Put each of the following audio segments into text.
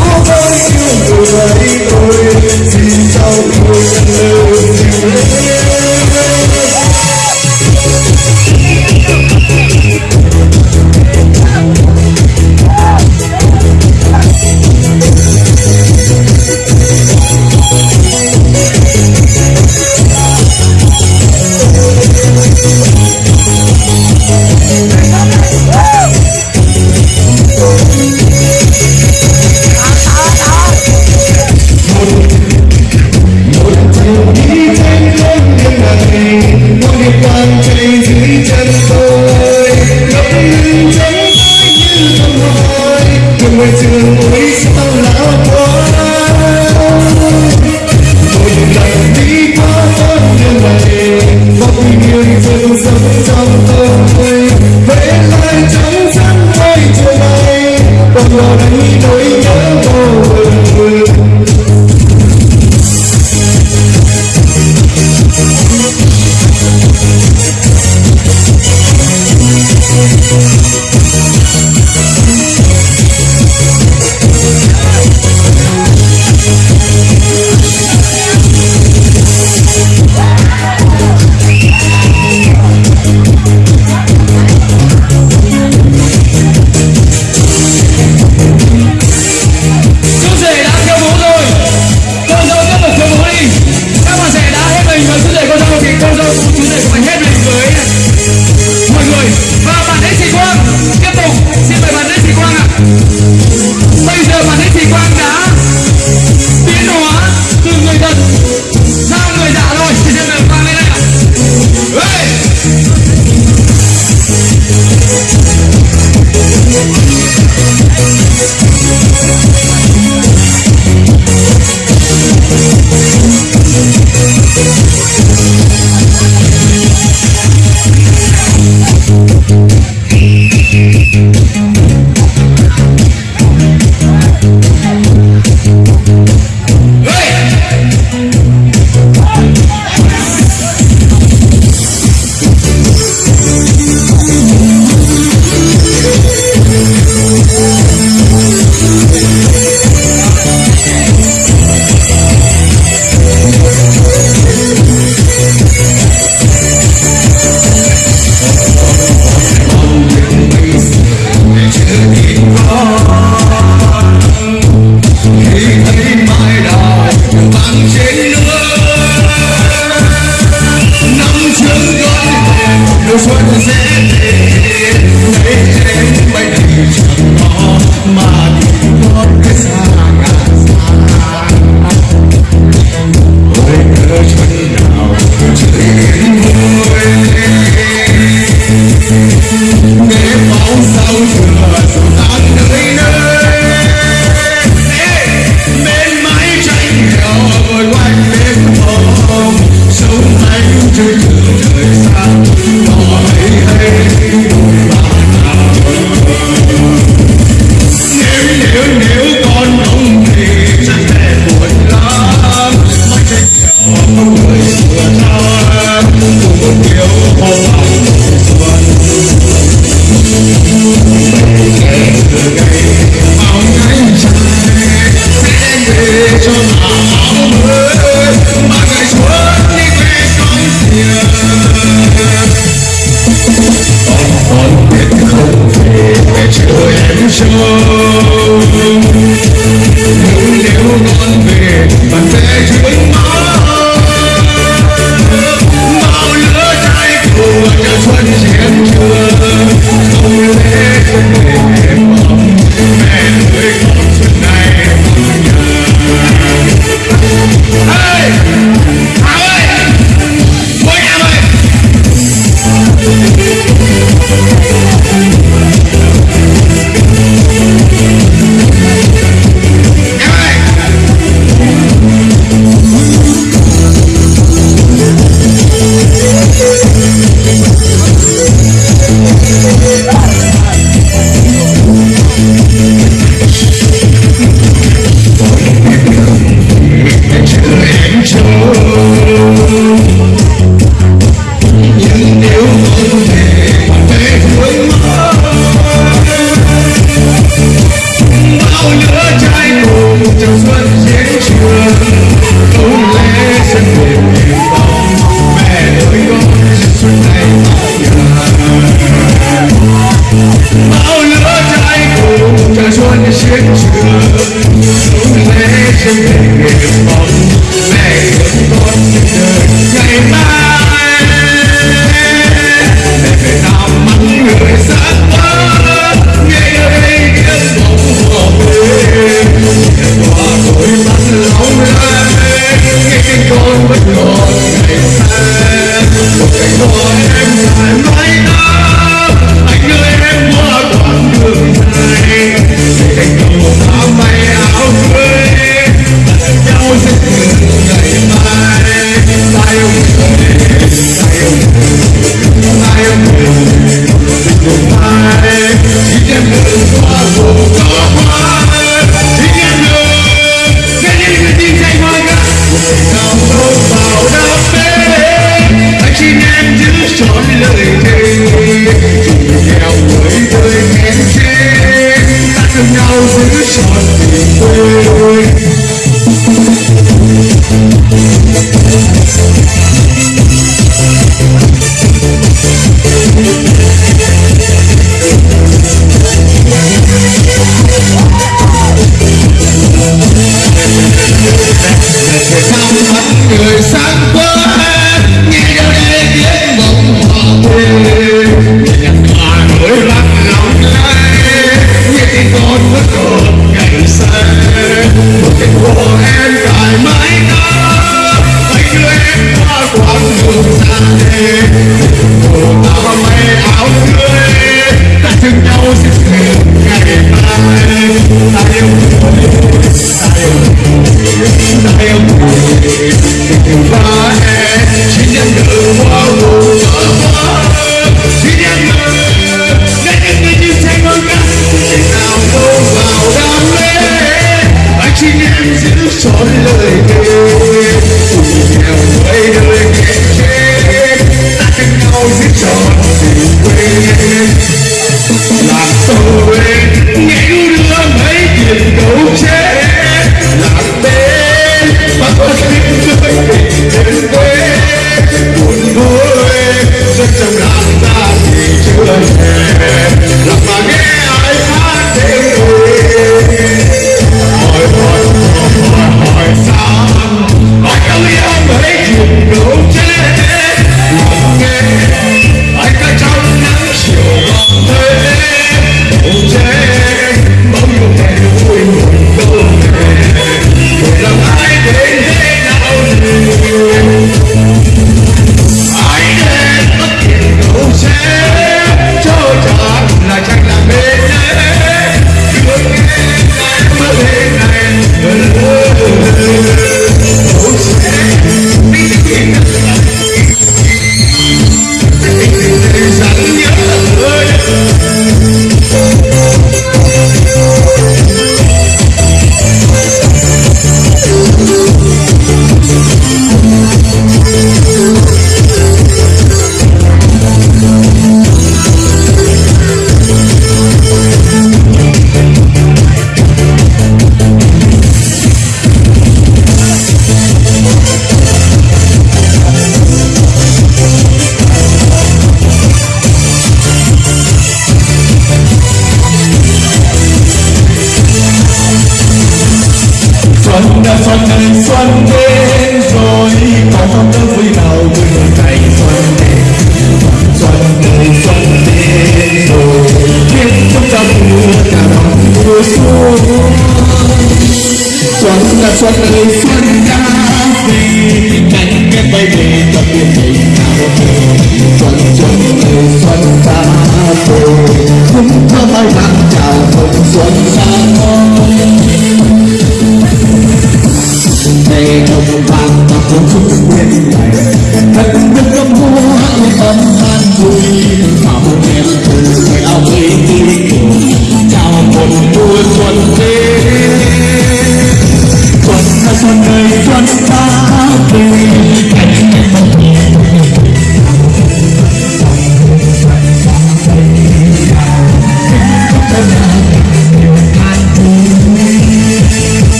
Nobody can, nobody, nobody. Cho xuân xuân xuân đến rồi có đơn vui nào người ngày xuân đến xuân đến xuân đến rồi biết chúng ta mưa cả phòng mùa xuân xuân là xuân ơi xuân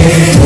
Yeah.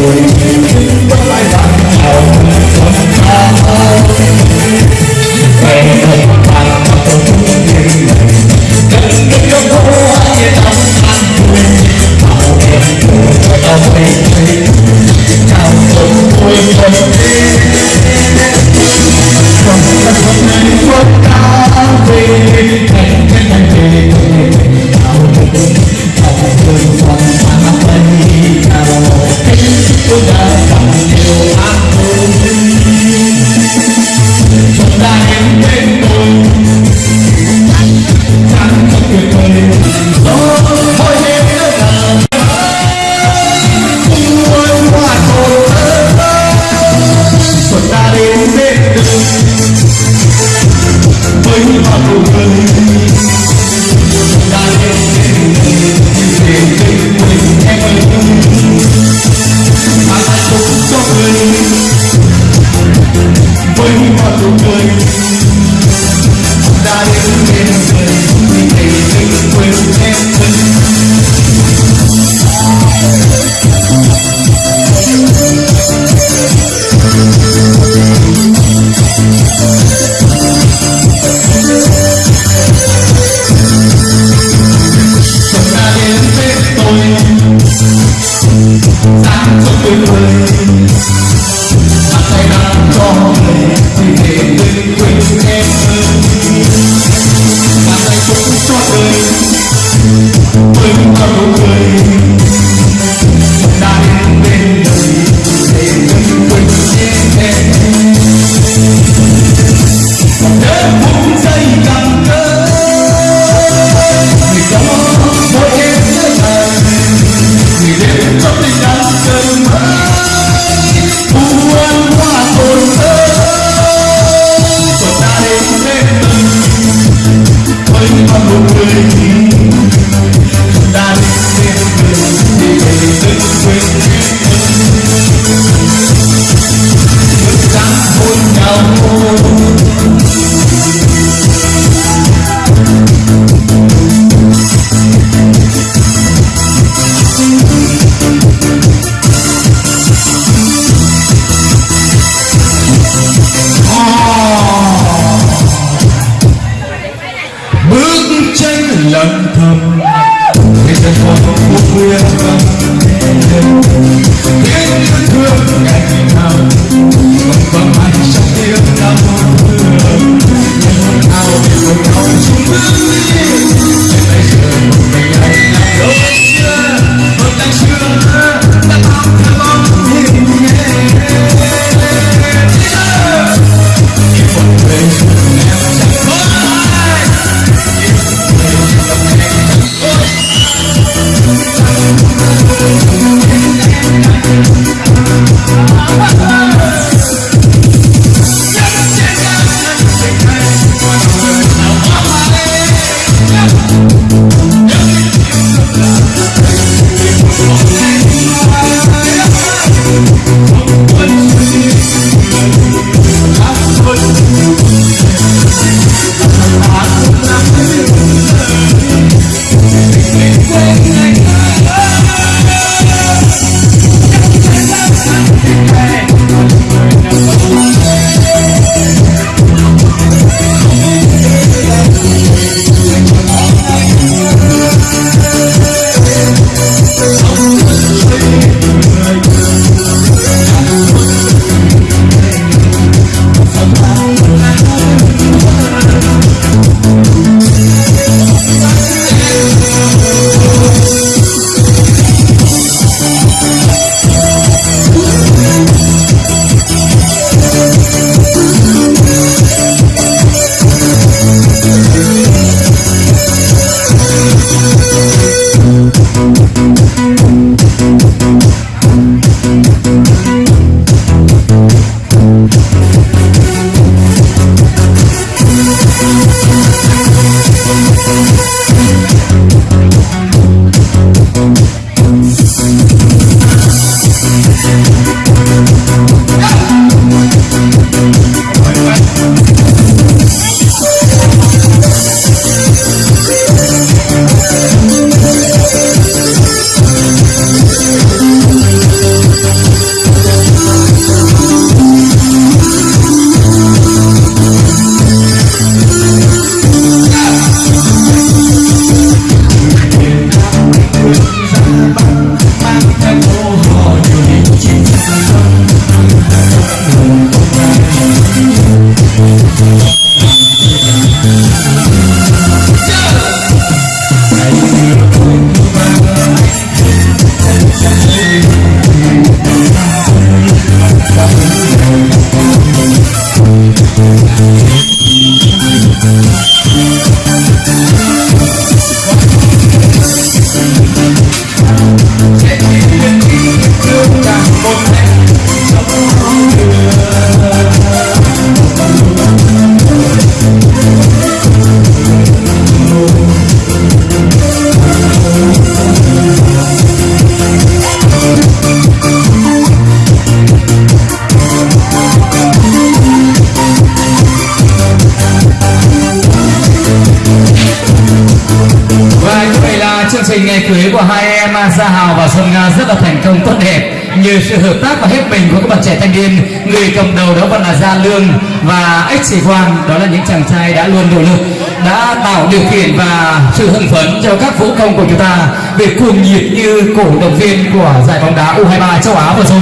trình ngày cưới của hai em à, Gia Hào và Xuân Nga rất là thành công, tốt đẹp nhờ sự hợp tác và hết mình của các bạn trẻ thanh niên người cầm đầu đó vẫn là gia lương và ích sĩ hoàng đó là những chàng trai đã luôn nỗ lực đã tạo điều kiện và sự hưng phấn cho các vũ công của chúng ta về cuồng nhiệt như cổ động viên của giải bóng đá U23 châu Á vừa rồi.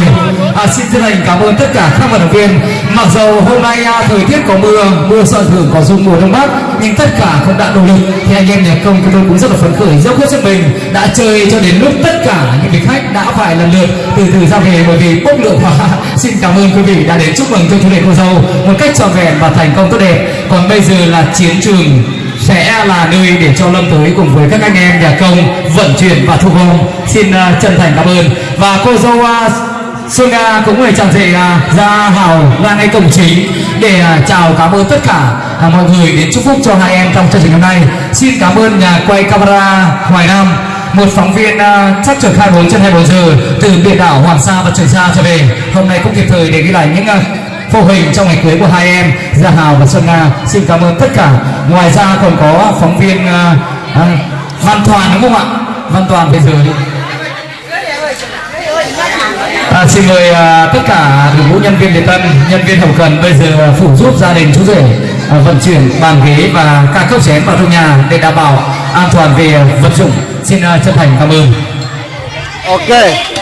À, xin chân thành cảm ơn tất cả các vận động viên. Mặc dù hôm nay à, thời tiết có mưa, mưa sợ thường có dung mùa đông bắc, nhưng tất cả không đã nỗ lực. Thì anh em nhà công chúng tôi cũng rất là phấn khởi, dốc hết sức mình đã chơi cho đến lúc tất cả những vị khách đã phải lần lượt từ từ ra về bởi vì bốc lượng hóa. xin cảm ơn quý vị đã đến chúc mừng cho chú đề cô dâu một cách trọn vẹn và thành công tốt đẹp. Còn bây giờ là chiến trường sẽ là nơi để cho Lâm tới cùng với các anh em nhà công vận chuyển và thu gom. Xin uh, chân thành cảm ơn và cô dâu uh, Xuân Nga cũng người chàng à, rể uh, ra hào ra ngay cổng chính để uh, chào cảm ơn tất cả uh, mọi người đến chúc phúc cho hai em trong chương trình hôm nay. Xin cảm ơn nhà quay camera Hoài Nam một phóng viên uh, chắc trực 24 trên 24 giờ từ biển đảo Hoàng Sa và Trường Sa trở về. Hôm nay cũng kịp thời để ghi lại những uh, phô hình trong ngày cưới của hai em Gia Hào và Xuân Nga. Xin cảm ơn tất cả. Ngoài ra còn có phóng viên uh, uh, Văn Toàn đúng không ạ? Văn Toàn bây giờ đi. À, xin mời à, tất cả đội ngũ nhân viên lễ tân, nhân viên hậu cần bây giờ phụ giúp gia đình chú rể à, vận chuyển bàn ghế và các cốc chén vào trong nhà để đảm bảo an toàn về vật dụng. Xin à, chân thành cảm ơn. ok